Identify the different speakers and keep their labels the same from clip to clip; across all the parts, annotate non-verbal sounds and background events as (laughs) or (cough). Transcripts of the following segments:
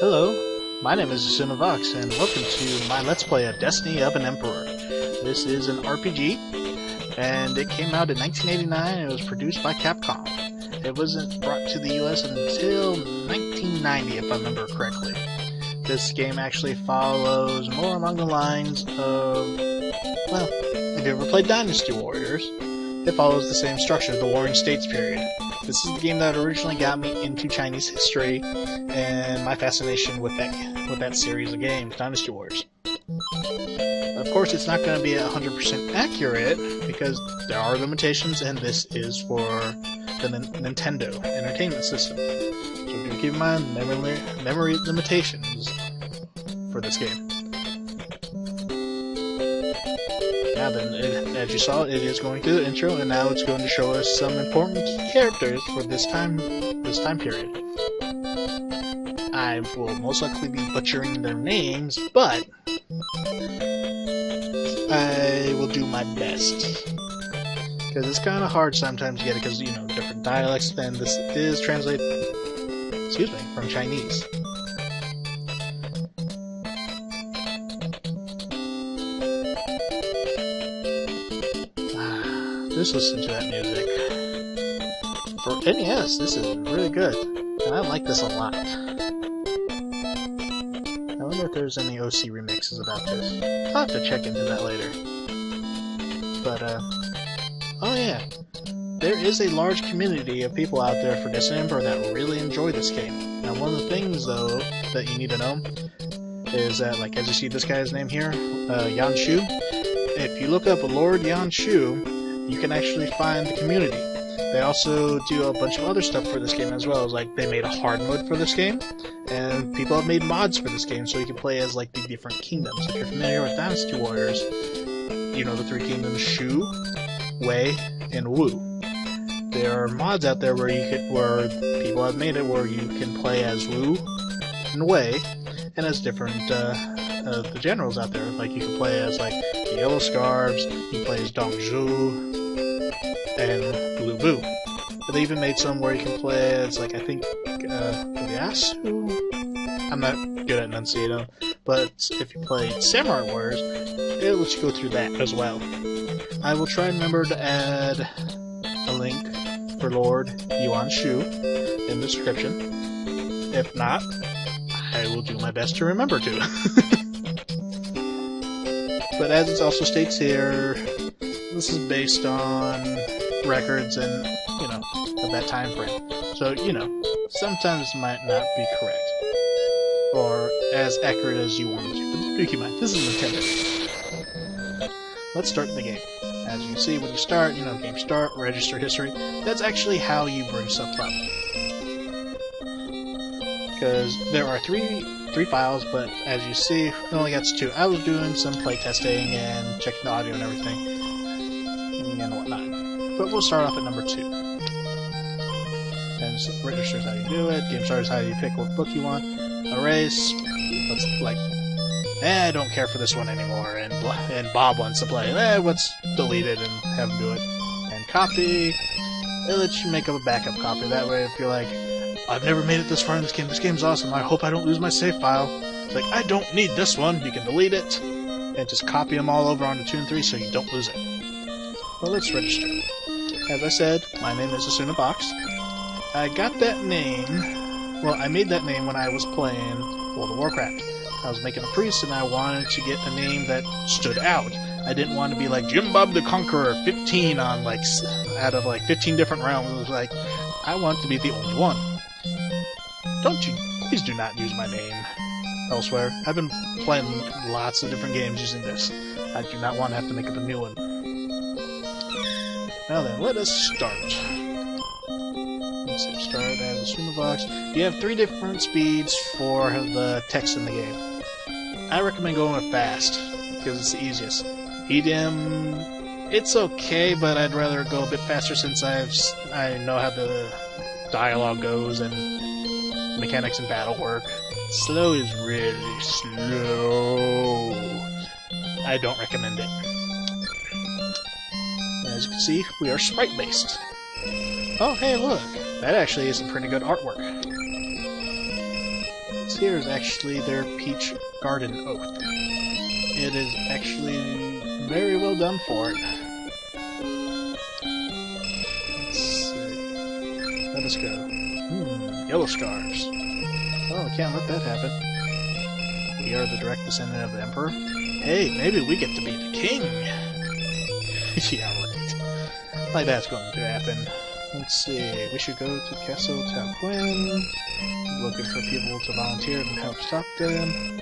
Speaker 1: Hello, my name is Vox, and welcome to my Let's Play of Destiny of an Emperor. This is an RPG, and it came out in 1989 and it was produced by Capcom. It wasn't brought to the US until 1990, if I remember correctly. This game actually follows more along the lines of, well, if you ever played Dynasty Warriors, it follows the same structure, the Warring States period. This is the game that originally got me into Chinese history and my fascination with that with that series of games, Dynasty Wars. Of course, it's not going to be 100% accurate because there are limitations, and this is for the N Nintendo Entertainment System. So keep in mind memory, memory limitations for this game. Now then, it, as you saw, it is going through the intro, and now it's going to show us some important characters for this time, this time period. I will most likely be butchering their names, but I will do my best. Because it's kind of hard sometimes to get it, because, you know, different dialects, and this is translated, excuse me, from Chinese. Ah, just listen to that music. For NES, this is really good. And I like this a lot. There's any OC remixes about this. I'll have to check into that later. But, uh... Oh yeah. There is a large community of people out there for December that really enjoy this game. Now one of the things, though, that you need to know is that, like, as you see this guy's name here, uh, Yuan Shu, if you look up Lord Yuan Shu, you can actually find the community. They also do a bunch of other stuff for this game as well. Like they made a hard mode for this game, and people have made mods for this game so you can play as like the different kingdoms. If you're familiar with Dynasty Warriors, you know the three kingdoms Shu, Wei, and Wu. There are mods out there where you could, where people have made it where you can play as Wu and Wei, and as different uh, uh, the generals out there. Like you can play as like the Yellow Scarves, you can play as Dong Zhuo, and Lu Bu. They even made some where you can play as, like, I think, uh, Yasu? I'm not good at enunciating, but if you play Samurai Warriors, it lets you go through that as well. I will try and remember to add a link for Lord Yuan Shu in the description. If not, I will do my best to remember to. (laughs) but as it also states here, this is based on records and, you know, of that time frame. So, you know, sometimes might not be correct. Or as accurate as you want it to. But do keep in mind, this is Nintendo. Let's start the game. As you see, when you start, you know, game start, register history, that's actually how you bring stuff up. Because there are three three files, but as you see, it only gets two. I was doing some playtesting and checking the audio and everything. But we'll start off at number two. And so registers how you do it, game starters how you pick what book you want, erase, let's like, eh, I don't care for this one anymore, and and Bob wants to play, eh, let's delete it and have him do it. And copy, it lets you make up a backup copy, that way if you're like, I've never made it this far in this game, this game's awesome, I hope I don't lose my save file. It's like, I don't need this one, you can delete it, and just copy them all over onto 2 and 3 so you don't lose it. Well, let's register. As I said, my name is Asuna Box. I got that name, well, I made that name when I was playing World of Warcraft. I was making a priest and I wanted to get a name that stood out. I didn't want to be like Jim Bob the Conqueror 15 on like, out of like 15 different realms. It was like, I want to be the only one. Don't you, please do not use my name elsewhere. I've been playing lots of different games using this. I do not want to have to make up a new one. Now then, let us start. Let's start as a streamer box. You have three different speeds for the text in the game. I recommend going with fast, because it's the easiest. Medium, it's okay, but I'd rather go a bit faster since I've I know how the dialogue goes and mechanics and battle work. Slow is really slow. I don't recommend it as you can see, we are sprite-based. Oh, hey, look! That actually is some pretty good artwork. This here is actually their Peach Garden Oath. It is actually very well done for it. Let's see. Let us go. Hmm, yellow stars. Oh, we can't let that happen. We are the direct descendant of the Emperor. Hey, maybe we get to be the king! (laughs) yeah. Like that's going to happen. Let's see, we should go to Castle Tarquin. Looking for people to volunteer and help stop them.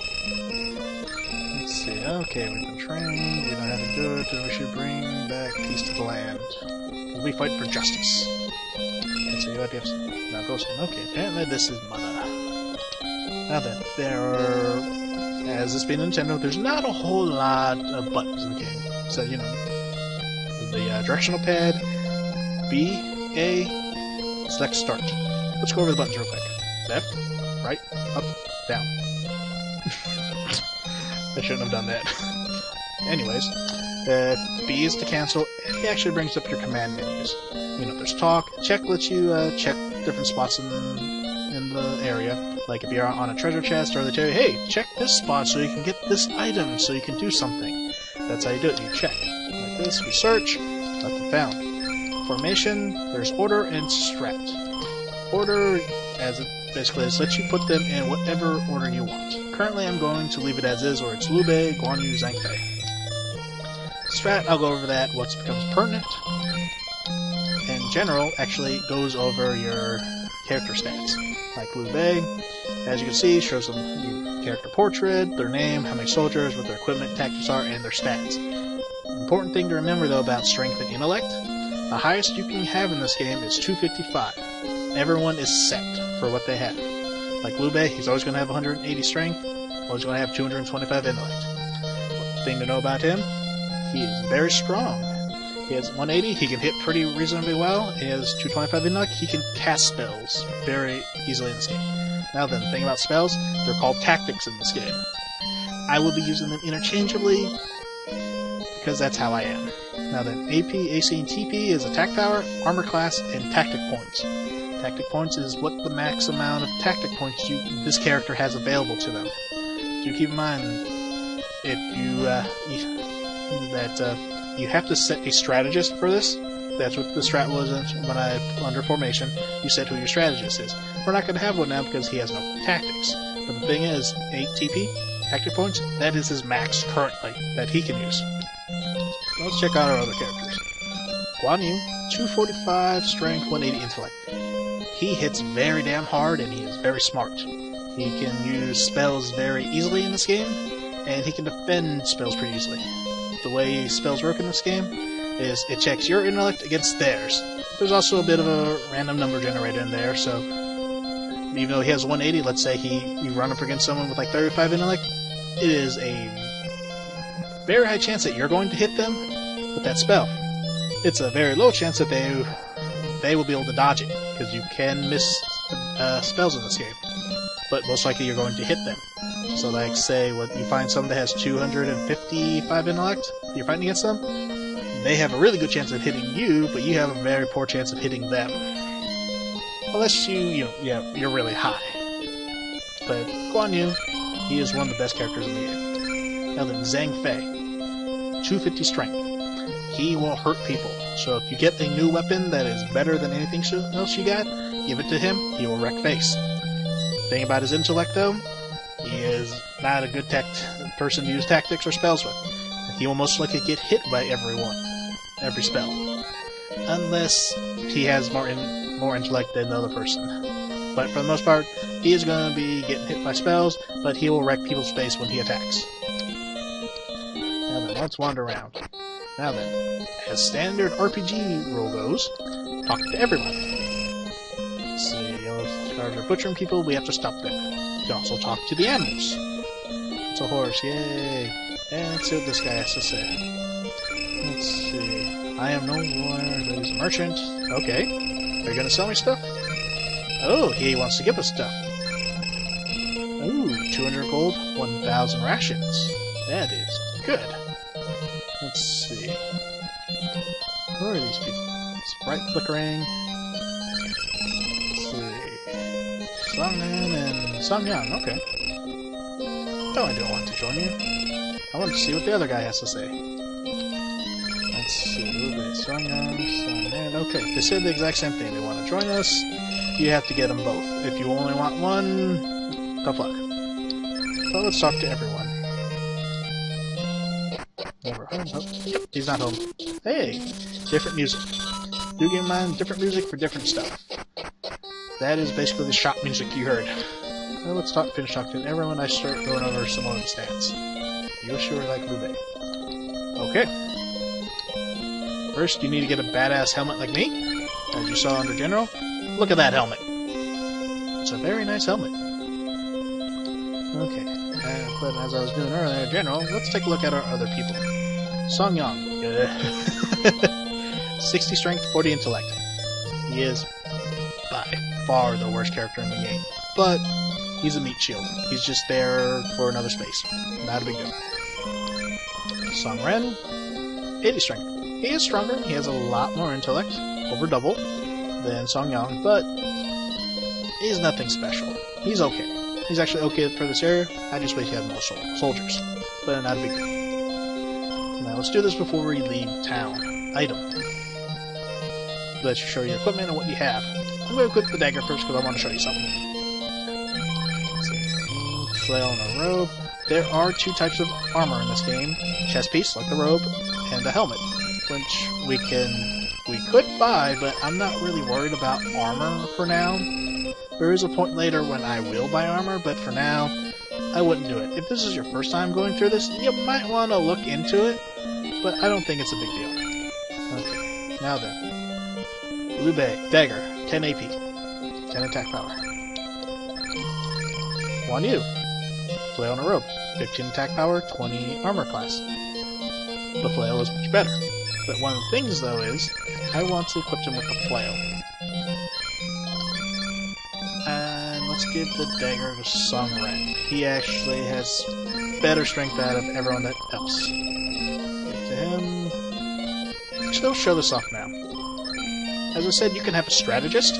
Speaker 1: Let's see, okay, we've been trained, we know how to do it, and we should bring back peace to the land. We fight for justice. Let's see, what do you Now go Okay, apparently this is Mana. Now then, there are, as this being Nintendo, there's not a whole lot of buttons in the game. So, you know, the uh, directional pad, B, A, select start. Let's go over the buttons real quick. Left, right, up, down. (laughs) I shouldn't have done that. (laughs) Anyways, uh, B is to cancel. It actually brings up your command menus. You know, there's talk. Check lets you uh, check different spots in in the area. Like if you're on a treasure chest, or they tell you, hey, check this spot so you can get this item, so you can do something. That's how you do it. You check. This, we search, nothing found. Formation, there's order and strat. Order, as it basically is, lets you put them in whatever order you want. Currently I'm going to leave it as is, or it's Liu Bei, Guan Yu, Zhang Fei. Strat, I'll go over that once it becomes pertinent. And general actually goes over your character stats. Like Liu Bei, as you can see, shows them character portrait, their name, how many soldiers, what their equipment, tactics are, and their stats. Important thing to remember though about strength and intellect, the highest you can have in this game is 255. Everyone is set for what they have. Like Liu Bei, he's always going to have 180 strength, always going to have 225 intellect. Thing to know about him, he is very strong. He has 180, he can hit pretty reasonably well, he has 225 intellect, he can cast spells very easily in this game. Now then, the thing about spells, they're called tactics in this game. I will be using them interchangeably, because that's how I am. Now then, AP, AC, and TP is attack power, armor class, and tactic points. Tactic points is what the max amount of tactic points you this character has available to them. So keep in mind, if you, uh, that uh, you have to set a strategist for this, that's what the strat was when I under formation. You set who your strategist is. We're not going to have one now because he has no tactics. But the thing is, 8 TP, tactic points, that is his max currently that he can use. Let's check out our other characters. Guan Yu, 245 strength, 180 intellect. He hits very damn hard and he is very smart. He can use spells very easily in this game, and he can defend spells pretty easily. The way spells work in this game is it checks your intellect against theirs. There's also a bit of a random number generator in there, so even though he has 180, let's say he you run up against someone with like 35 intellect, it is a very high chance that you're going to hit them with that spell. It's a very low chance that they they will be able to dodge it because you can miss uh, spells in this game, but most likely you're going to hit them. So, like, say, what you find someone that has 255 intellect, you're fighting against them, they have a really good chance of hitting you, but you have a very poor chance of hitting them. Unless you, you know, yeah, you're really high. But Guan Yu, he is one of the best characters in the game. Now then, Zhang Fei, 250 strength. He will hurt people. So if you get a new weapon that is better than anything else you got, give it to him, he will wreck face. Thing about his intellect, though, he is not a good person to use tactics or spells with. He will most likely get hit by everyone, every spell, unless he has more in, more intellect than the other person. But for the most part, he is going to be getting hit by spells, but he will wreck people's face when he attacks. Now then, let's wander around. Now then, as standard RPG rule goes, talk to everyone. See, yellow stars are butchering people, we have to stop them. You can also talk to the animals. It's a horse, yay! And let's see what this guy has to say. Let's see. I am no lawyer, but he's a merchant. Okay. Are you gonna sell me stuff? Oh, he wants to give us stuff. Ooh, 200 gold, 1,000 rations. That is good. Let's see. Who are these people? Bright flickering. Let's see. Songman and Song Yang, okay. No, I don't want to join you. I want to see what the other guy has to say. Let's see, Ube, Song Yang, Songman. Okay, they said the exact same thing. They want to join us. You have to get them both. If you only want one, tough luck. But let's talk to everyone. Oh, he's not home. Hey, different music. Do game mind different music for different stuff. That is basically the shop music you heard. Well, let's talk, finish talking to everyone. I start going over some of the stats. You sure like Lube. Okay. First, you need to get a badass helmet like me, as you saw under General. Look at that helmet. It's a very nice helmet. Okay, uh, but as I was doing earlier, General, let's take a look at our other people. Song Yang. (laughs) 60 strength, 40 intellect. He is by far the worst character in the game. But he's a meat shield. He's just there for another space. Not a big deal. Song Ren, 80 strength. He is stronger. He has a lot more intellect, over double, than Song Yang, but he's nothing special. He's okay. He's actually okay for this area. I just wish he had more sol soldiers. But not a big deal. Let's do this before we leave town. Item. Let's show you equipment and what you have. I'm going to equip the dagger first because I want to show you something. Flail and a robe. There are two types of armor in this game. Chest piece, like the robe, and the helmet, which we can we could buy, but I'm not really worried about armor for now. There is a point later when I will buy armor, but for now, I wouldn't do it. If this is your first time going through this, you might want to look into it, but I don't think it's a big deal. Okay, now then. Lube, Dagger, 10 AP, 10 attack power. Guan Yu, Flail on a Rope, 15 attack power, 20 armor class. The flail is much better. But one of the things, though, is I want to equip him with the flail. And let's give the dagger to Song Ren. He actually has better strength out of everyone else. Him. Actually, I'll show this off now. As I said, you can have a strategist.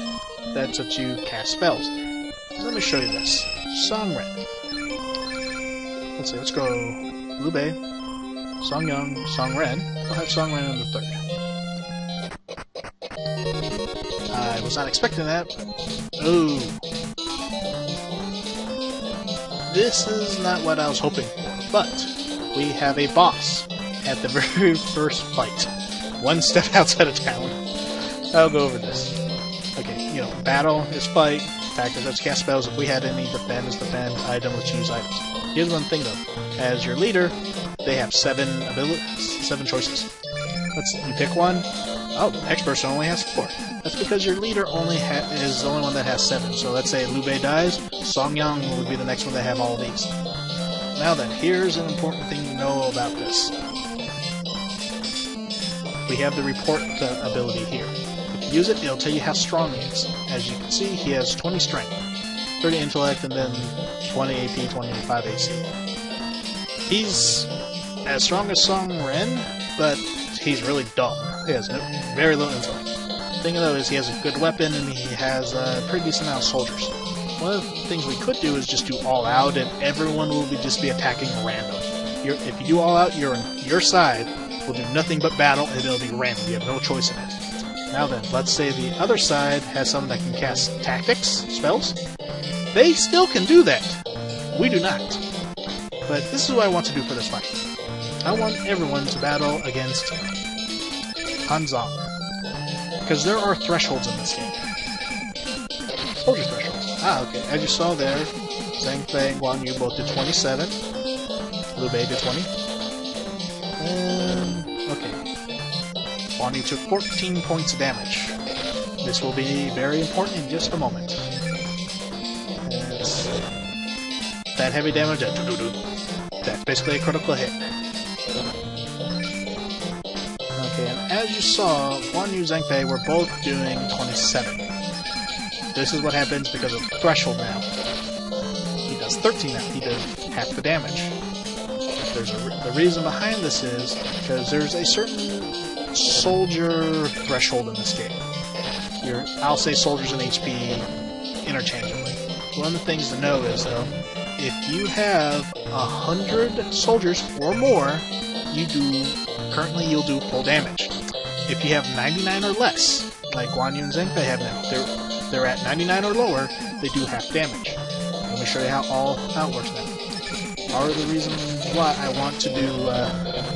Speaker 1: That's what you cast spells. So let me show you this. Song Ren. Let's see, let's go Lube, Song Yang, Song Ren. I'll have Song Ren in the third. I was not expecting that. Ooh. This is not what I was hoping for, but we have a boss at the (laughs) very first fight. One step (laughs) outside of town. I'll go over this. Okay, you know, battle is fight, factor let's cast spells. If we had any, defend is defend, item, let's use items. Here's one thing though. As your leader, they have seven abilities, seven choices. Let's you pick one. Oh, the next person only has four. That's because your leader only is the only one that has seven. So let's say Lube dies, Song Yang would be the next one to have all these. Now then, here's an important thing to know about this. We have the report uh, ability here. If you use it, it'll tell you how strong he is. As you can see, he has 20 strength, 30 intellect, and then 20 AP, 25 AC. He's as strong as Song Ren, but he's really dumb. He has very little intellect. The thing though is he has a good weapon and he has a pretty decent amount of soldiers. One of the things we could do is just do all out and everyone will be just be attacking random. You're, if you do all out, you're on your side will do nothing but battle and it'll be random. You have no choice in it. Now then, let's say the other side has someone that can cast tactics, spells. They still can do that. We do not. But this is what I want to do for this fight. I want everyone to battle against Hanzong. Because there are thresholds in this game. Soldier thresholds. Ah, okay. As you saw there, Zhang Fei and Guan Yu both did 27. Liu Bei did 20. And. Yu took 14 points of damage. This will be very important in just a moment. As that heavy damage, uh, that that's basically a critical hit. Okay, and as you saw, Guan Yu and Zhang Fei were both doing 27. This is what happens because of Threshold now. He does 13 now, he does half the damage. There's a, the reason behind this is because there's a certain soldier threshold in this game. You're, I'll say soldiers and HP interchangeably. one of the things to know is though, if you have a hundred soldiers or more, you do currently you'll do full damage. If you have 99 or less, like Guan Yu and Zhang Fei have now, they're they're at 99 or lower, they do half damage. Let me show you how all how it works now. Part of the reason why I want to do uh,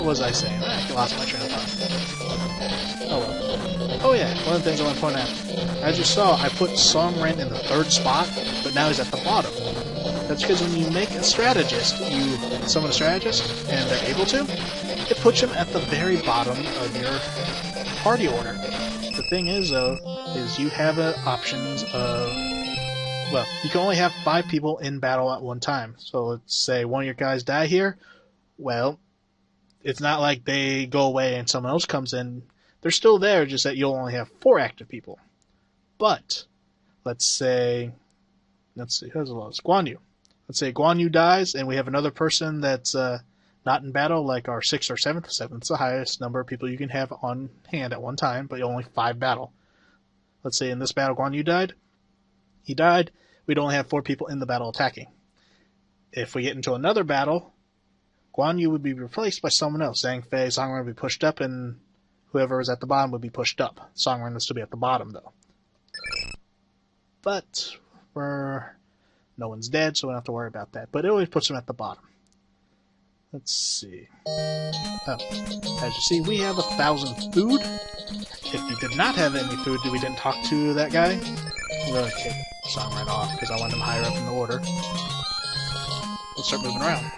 Speaker 1: what was I saying? I lost my train of thought. Oh well. Oh yeah, one of the things I want to point out. As you saw, I put Song Ren in the third spot, but now he's at the bottom. That's because when you make a strategist, you summon a strategist, and they're able to, it puts them at the very bottom of your party order. The thing is, though, is you have uh, options of well, you can only have five people in battle at one time. So let's say one of your guys die here. Well, it's not like they go away and someone else comes in. They're still there, just that you'll only have four active people. But let's say, let's see, who's the lowest? Guan Yu. Let's say Guan Yu dies, and we have another person that's uh, not in battle, like our sixth or seventh. Seventh's the highest number of people you can have on hand at one time, but only five battle. Let's say in this battle Guan Yu died. He died. We'd only have four people in the battle attacking. If we get into another battle, Guan Yu would be replaced by someone else. Zhang Fei, Song Ren would be pushed up, and whoever was at the bottom would be pushed up. Song Ren would still be at the bottom, though. But we're no one's dead, so we don't have to worry about that. But it always puts them at the bottom. Let's see. Oh, as you see, we have a thousand food. If you did not have any food, we didn't talk to that guy, I'm gonna kick Song Ren off because I want him higher up in the order. Let's start moving around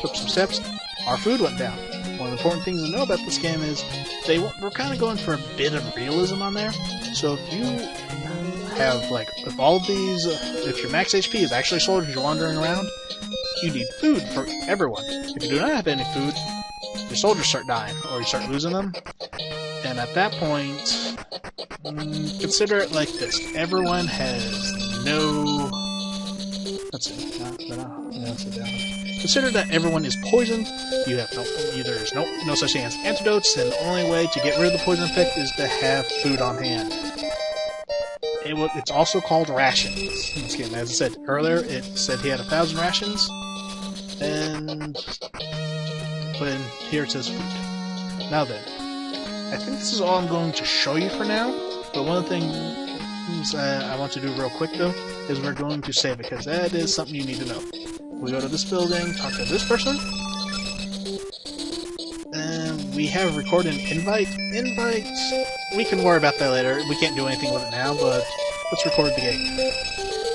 Speaker 1: took some steps, our food went down. One of the important things to know about this game is they were kind of going for a bit of realism on there. So if you have like if all these uh, if your max HP is actually soldiers you're wandering around, you need food for everyone. If you do not have any food, your soldiers start dying or you start losing them. And at that point, mm, consider it like this: everyone has no. Let's see. Uh, uh, Consider that everyone is poisoned. You have no there's no no such thing as antidotes, and the only way to get rid of the poison effect is to have food on hand. It will, it's also called rations. Game, as I said earlier, it said he had a thousand rations, and when here it says food. Now then, I think this is all I'm going to show you for now. But one things uh, I want to do real quick though is we're going to save it because that is something you need to know. We go to this building, talk to this person. And we have recorded an invite. Invite, we can worry about that later. We can't do anything with it now, but let's record the game.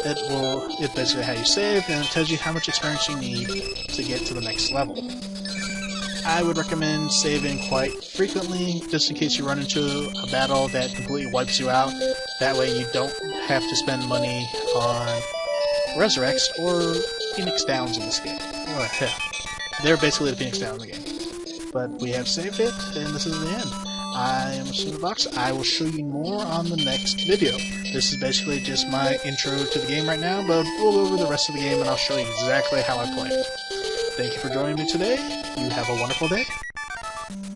Speaker 1: It will, it's basically how you save, and it tells you how much experience you need to get to the next level. I would recommend saving quite frequently, just in case you run into a battle that completely wipes you out. That way you don't have to spend money on resurrects or Phoenix Downs in this game. They're basically the Phoenix Downs in the game. But we have saved it, and this is the end. I am Cinderbox. I will show you more on the next video. This is basically just my intro to the game right now, but we'll go over the rest of the game and I'll show you exactly how I play. Thank you for joining me today. You have a wonderful day.